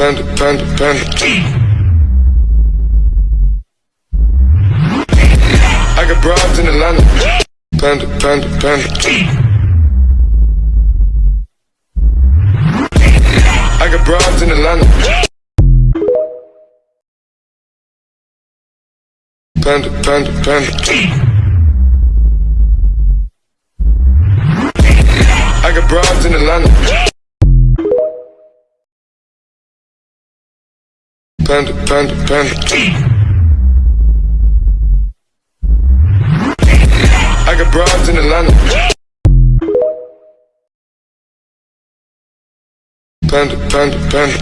Panda, panda, panda. I got broads in Atlanta. Panda, panda, panda. I got broads in Atlanta. Panda, panda, panda. I got broads in Atlanta. Panda, panda, panda. I got broads in Atlanta. Panda, panda, panda.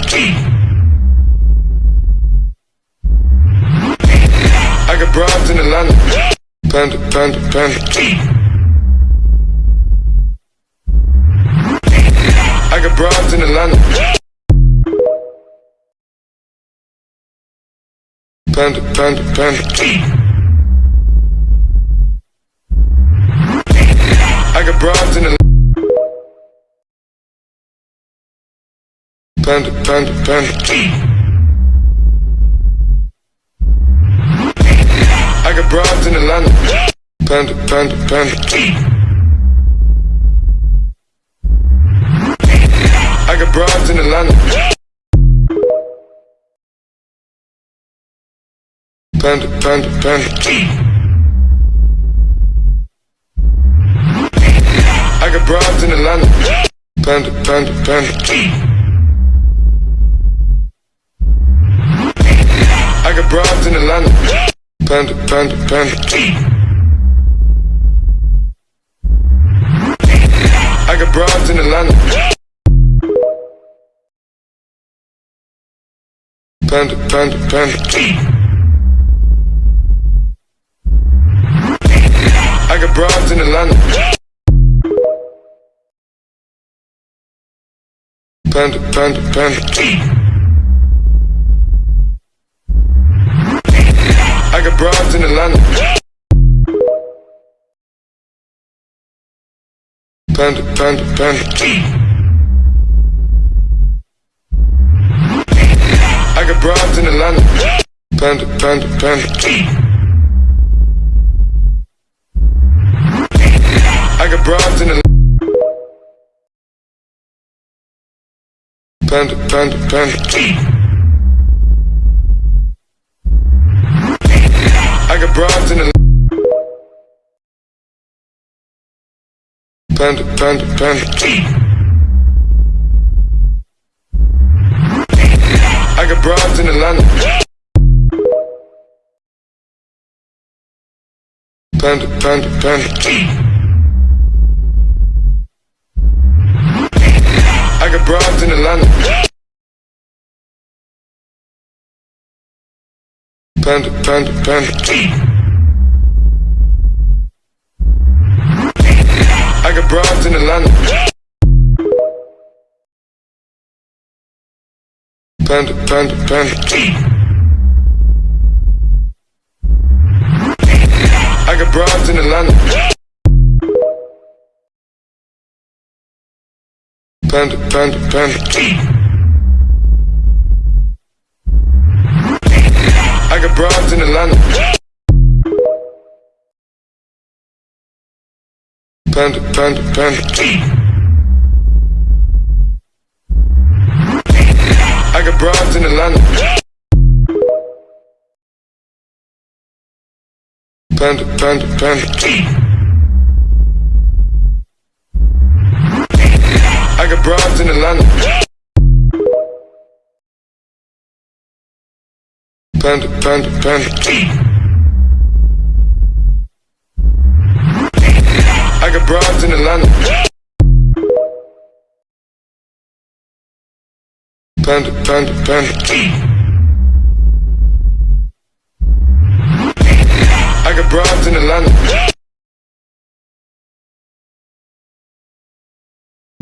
I got broads in Atlanta. Panda, panda, panda. Panda, panda, panda. I got broads in Atlanta. Panda, panda, panda. I got broads in Atlanta. Panda, panda, panda. I got broads in Atlanta. Panda, panda, panda. I got broads in Atlanta. Panda, panda, panda. I got broads in Atlanta. Panda, panda, panda. I got broads in Atlanta. Panda, panda, panda. Panda, panda, panda. I got broads in Atlanta. Panda, panda, panda. I got broads in Atlanta. Panda, panda, panda. Panda, panda, panda. I got broads in Atlanta. Panda, panda, panda. I got broads in Atlanta. Panda, panda, panda. I got broads in Atlanta. Panda, panda, panda. I got broads in Atlanta. Panda, panda, panda. I got broads in Atlanta. Panda, panda, panda. Panda, panda, panda. I got broads in Atlanta. Panda, panda, panda. I got broads in Atlanta. Panda, panda, panda. I got broads in Atlanta. Panda, panda, panda. I got broads in Atlanta.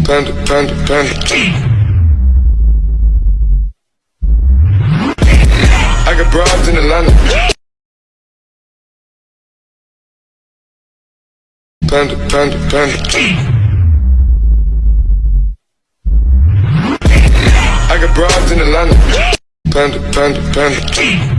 Panda, panda, panda. Panda, panda, panda. I got broads in Atlanta. Panda, panda.